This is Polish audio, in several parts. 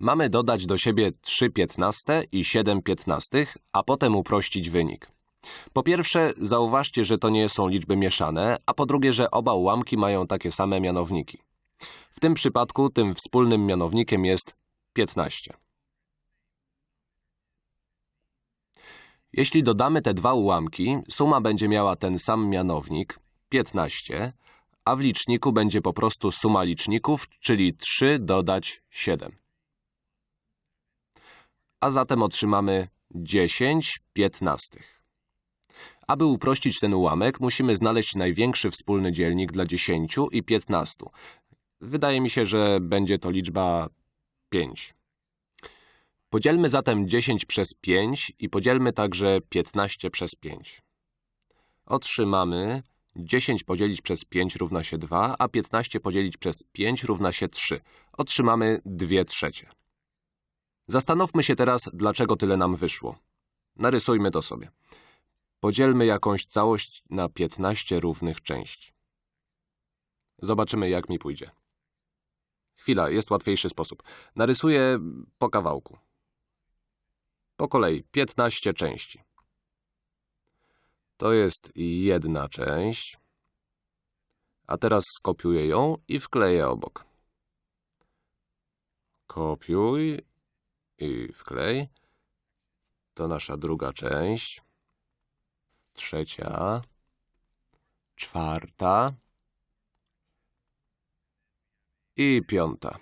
Mamy dodać do siebie 3 piętnaste i 7 piętnastych, a potem uprościć wynik. Po pierwsze, zauważcie, że to nie są liczby mieszane, a po drugie, że oba ułamki mają takie same mianowniki. W tym przypadku tym wspólnym mianownikiem jest 15. Jeśli dodamy te dwa ułamki, suma będzie miała ten sam mianownik 15, a w liczniku będzie po prostu suma liczników, czyli 3 dodać 7. A zatem otrzymamy 10 piętnastych. Aby uprościć ten ułamek, musimy znaleźć największy wspólny dzielnik dla 10 i 15. Wydaje mi się, że będzie to liczba 5. Podzielmy zatem 10 przez 5 i podzielmy także 15 przez 5. Otrzymamy 10 podzielić przez 5 równa się 2, a 15 podzielić przez 5 równa się 3. Otrzymamy 2 trzecie. Zastanówmy się teraz, dlaczego tyle nam wyszło. Narysujmy to sobie. Podzielmy jakąś całość na 15 równych części. Zobaczymy, jak mi pójdzie. Chwila, jest łatwiejszy sposób. Narysuję po kawałku. Po kolei 15 części. To jest jedna część. A teraz skopiuję ją i wkleję obok. Kopiuj i wklej. To nasza druga część. Trzecia. Czwarta. I piąta.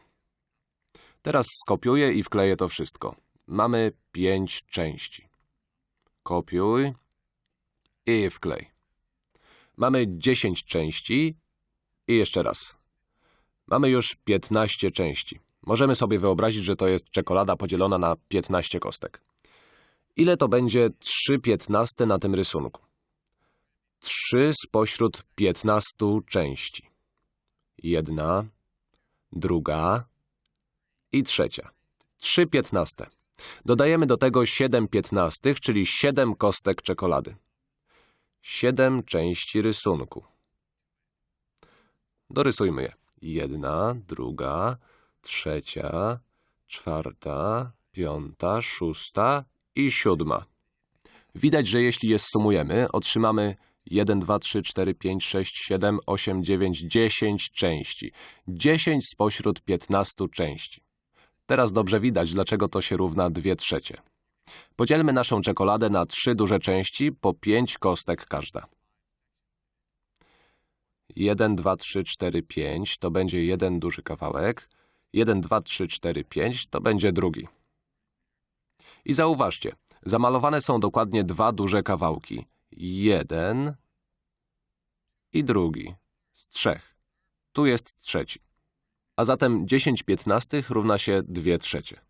Teraz skopiuję i wkleję to wszystko. Mamy pięć części. Kopiuj i wklej. Mamy 10 części i jeszcze raz. Mamy już 15 części. Możemy sobie wyobrazić, że to jest czekolada podzielona na 15 kostek. Ile to będzie 3 piętnaste na tym rysunku? 3 spośród 15 części. Jedna, druga i trzecia. 3 piętnaste. Dodajemy do tego 7 piętnastych, czyli 7 kostek czekolady. 7 części rysunku. Dorysujmy je. Jedna, druga, trzecia, czwarta, piąta, szósta i siódma. Widać, że jeśli je sumujemy, otrzymamy 1, 2, 3, 4, 5, 6, 7, 8, 9, 10 części. 10 spośród 15 części. Teraz dobrze widać, dlaczego to się równa 2 trzecie. Podzielmy naszą czekoladę na trzy duże części, po 5 kostek każda. 1, 2, 3, 4, 5 to będzie jeden duży kawałek. 1, 2, 3, 4, 5 to będzie drugi. I zauważcie, zamalowane są dokładnie dwa duże kawałki. Jeden i drugi z trzech. Tu jest trzeci. A zatem 10 piętnastych równa się 2 trzecie.